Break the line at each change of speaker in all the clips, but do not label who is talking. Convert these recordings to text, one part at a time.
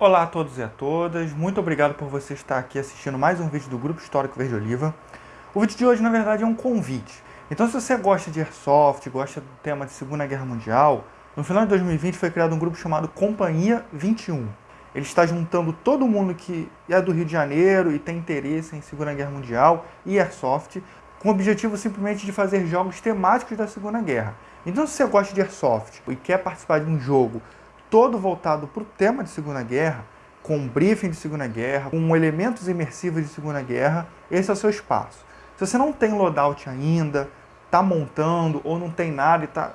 Olá a todos e a todas, muito obrigado por você estar aqui assistindo mais um vídeo do Grupo Histórico Verde Oliva. O vídeo de hoje, na verdade, é um convite. Então, se você gosta de Airsoft, gosta do tema de Segunda Guerra Mundial, no final de 2020 foi criado um grupo chamado Companhia 21. Ele está juntando todo mundo que é do Rio de Janeiro e tem interesse em Segunda Guerra Mundial e Airsoft, com o objetivo simplesmente de fazer jogos temáticos da Segunda Guerra. Então, se você gosta de Airsoft e quer participar de um jogo todo voltado para o tema de Segunda Guerra, com briefing de Segunda Guerra, com elementos imersivos de Segunda Guerra, esse é o seu espaço. Se você não tem loadout ainda, está montando ou não tem nada e está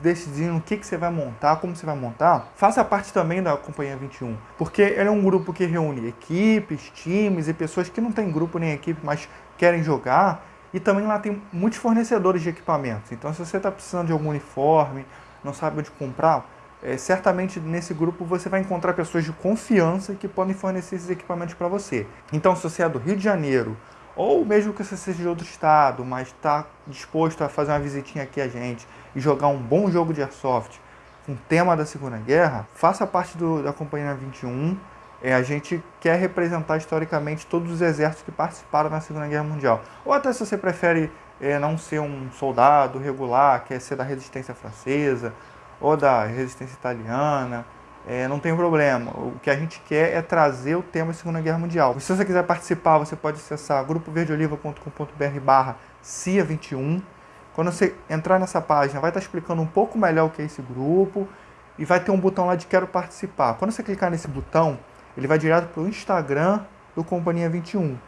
decidindo o que, que você vai montar, como você vai montar, faça parte também da Companhia 21, porque ele é um grupo que reúne equipes, times e pessoas que não têm grupo nem equipe, mas querem jogar, e também lá tem muitos fornecedores de equipamentos. Então, se você está precisando de algum uniforme, não sabe onde comprar, é, certamente nesse grupo você vai encontrar pessoas de confiança que podem fornecer esses equipamentos para você. Então, se você é do Rio de Janeiro, ou mesmo que você seja de outro estado, mas está disposto a fazer uma visitinha aqui a gente e jogar um bom jogo de Airsoft com tema da Segunda Guerra, faça parte do, da Companhia 21. É, a gente quer representar historicamente todos os exércitos que participaram na Segunda Guerra Mundial. Ou até se você prefere é, não ser um soldado regular, quer ser da resistência francesa, ou da resistência italiana, é, não tem problema. O que a gente quer é trazer o tema da Segunda Guerra Mundial. Se você quiser participar, você pode acessar grupoverdeoliva.com.br barra CIA21. Quando você entrar nessa página, vai estar explicando um pouco melhor o que é esse grupo e vai ter um botão lá de Quero Participar. Quando você clicar nesse botão, ele vai direto para o Instagram do Companhia 21.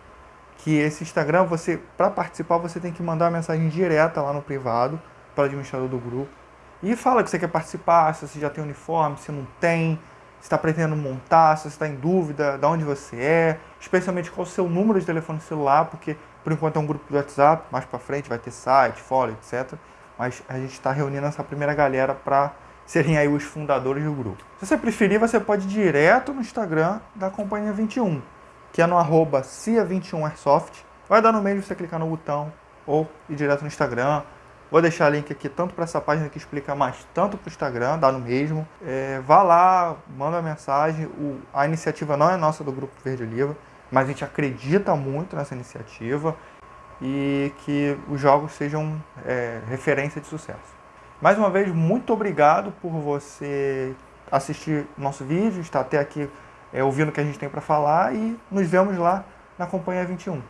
Que esse Instagram, você para participar, você tem que mandar uma mensagem direta lá no privado para o administrador do grupo e fala que você quer participar, se você já tem uniforme, se não tem, se está pretendendo montar, se você está em dúvida de onde você é, especialmente qual o seu número de telefone celular, porque por enquanto é um grupo de WhatsApp, mais para frente vai ter site, fórum, etc. Mas a gente está reunindo essa primeira galera para serem aí os fundadores do grupo. Se você preferir, você pode ir direto no Instagram da Companhia 21, que é no arroba CIA21airsoft. Vai dar no meio você clicar no botão ou ir direto no Instagram, Vou deixar link aqui tanto para essa página que explica mais, tanto para o Instagram, dá no mesmo. É, vá lá, manda uma mensagem. O, a iniciativa não é nossa do Grupo Verde Oliva, mas a gente acredita muito nessa iniciativa e que os jogos sejam é, referência de sucesso. Mais uma vez, muito obrigado por você assistir nosso vídeo, estar até aqui é, ouvindo o que a gente tem para falar e nos vemos lá na Companhia 21.